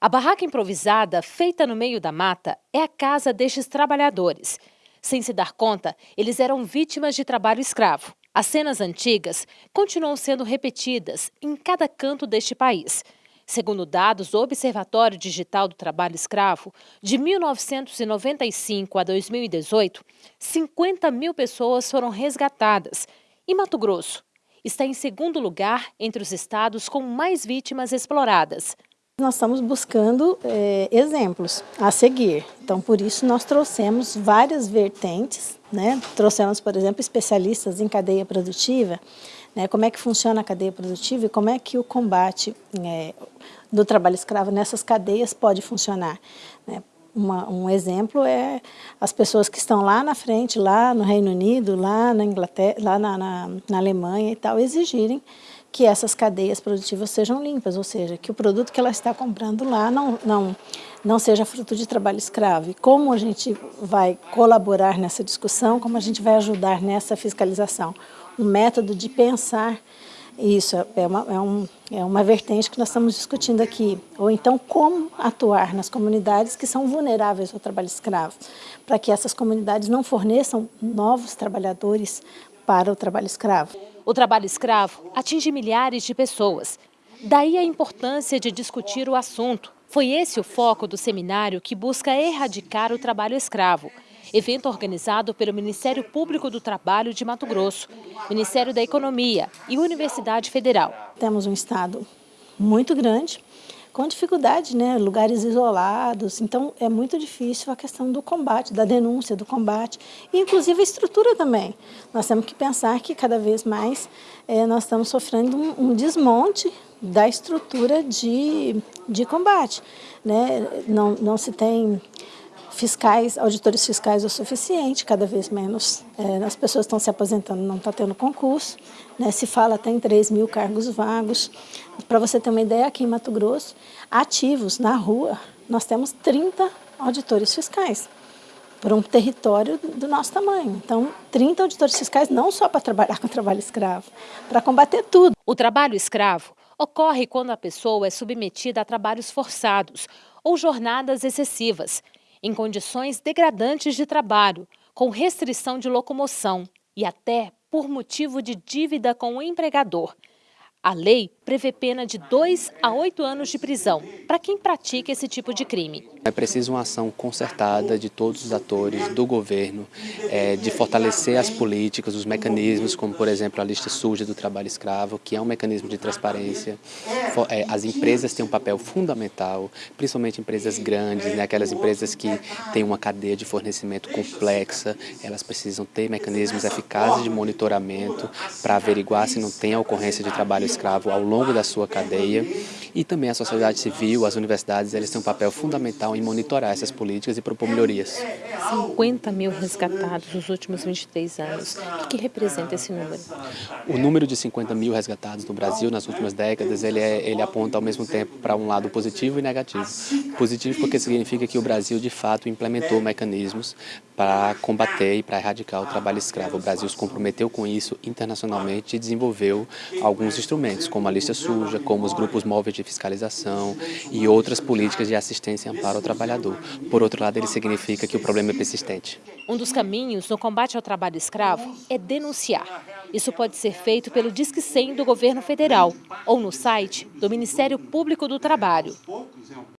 A barraca improvisada, feita no meio da mata, é a casa destes trabalhadores. Sem se dar conta, eles eram vítimas de trabalho escravo. As cenas antigas continuam sendo repetidas em cada canto deste país. Segundo dados do Observatório Digital do Trabalho Escravo, de 1995 a 2018, 50 mil pessoas foram resgatadas. E Mato Grosso está em segundo lugar entre os estados com mais vítimas exploradas. Nós estamos buscando é, exemplos a seguir, então por isso nós trouxemos várias vertentes, né? trouxemos, por exemplo, especialistas em cadeia produtiva, né? como é que funciona a cadeia produtiva e como é que o combate é, do trabalho escravo nessas cadeias pode funcionar. Né? Uma, um exemplo é as pessoas que estão lá na frente, lá no Reino Unido, lá na Inglaterra, lá na, na, na Alemanha e tal, exigirem que essas cadeias produtivas sejam limpas, ou seja, que o produto que ela está comprando lá não, não, não seja fruto de trabalho escravo. E como a gente vai colaborar nessa discussão, como a gente vai ajudar nessa fiscalização? Um método de pensar isso é uma, é, um, é uma vertente que nós estamos discutindo aqui. Ou então, como atuar nas comunidades que são vulneráveis ao trabalho escravo, para que essas comunidades não forneçam novos trabalhadores para o trabalho escravo. O trabalho escravo atinge milhares de pessoas. Daí a importância de discutir o assunto. Foi esse o foco do seminário que busca erradicar o trabalho escravo. Evento organizado pelo Ministério Público do Trabalho de Mato Grosso, Ministério da Economia e Universidade Federal. Temos um estado muito grande, com dificuldade, né? lugares isolados, então é muito difícil a questão do combate, da denúncia, do combate, e inclusive a estrutura também. Nós temos que pensar que cada vez mais é, nós estamos sofrendo um, um desmonte da estrutura de, de combate. Né? Não, não se tem fiscais, auditores fiscais o suficiente, cada vez menos é, as pessoas estão se aposentando, não está tendo concurso, né, se fala até em 3 mil cargos vagos. Para você ter uma ideia, aqui em Mato Grosso, ativos na rua, nós temos 30 auditores fiscais por um território do nosso tamanho. Então, 30 auditores fiscais não só para trabalhar com trabalho escravo, para combater tudo. O trabalho escravo ocorre quando a pessoa é submetida a trabalhos forçados ou jornadas excessivas, em condições degradantes de trabalho, com restrição de locomoção e até por motivo de dívida com o empregador. A lei prevê pena de 2 a 8 anos de prisão para quem pratica esse tipo de crime. É preciso uma ação concertada de todos os atores, do governo, é, de fortalecer as políticas, os mecanismos, como por exemplo a lista suja do trabalho escravo, que é um mecanismo de transparência. É, as empresas têm um papel fundamental, principalmente empresas grandes, né, aquelas empresas que têm uma cadeia de fornecimento complexa, elas precisam ter mecanismos eficazes de monitoramento para averiguar se não tem a ocorrência de trabalho escravo ao longo da sua cadeia e também a sociedade civil, as universidades, eles têm um papel fundamental em monitorar essas políticas e propor melhorias. 50 mil resgatados nos últimos 23 anos. O que representa esse número? O número de 50 mil resgatados no Brasil nas últimas décadas, ele, é, ele aponta ao mesmo tempo para um lado positivo e negativo. Positivo porque significa que o Brasil, de fato, implementou mecanismos para combater e para erradicar o trabalho escravo. O Brasil se comprometeu com isso internacionalmente e desenvolveu alguns instrumentos, como a lista suja, como os grupos móveis de fiscalização e outras políticas de assistência e amparo ao trabalhador. Por outro lado, ele significa que o problema é persistente. Um dos caminhos no combate ao trabalho escravo é denunciar. Isso pode ser feito pelo Disque 100 do governo federal ou no site do Ministério Público do Trabalho.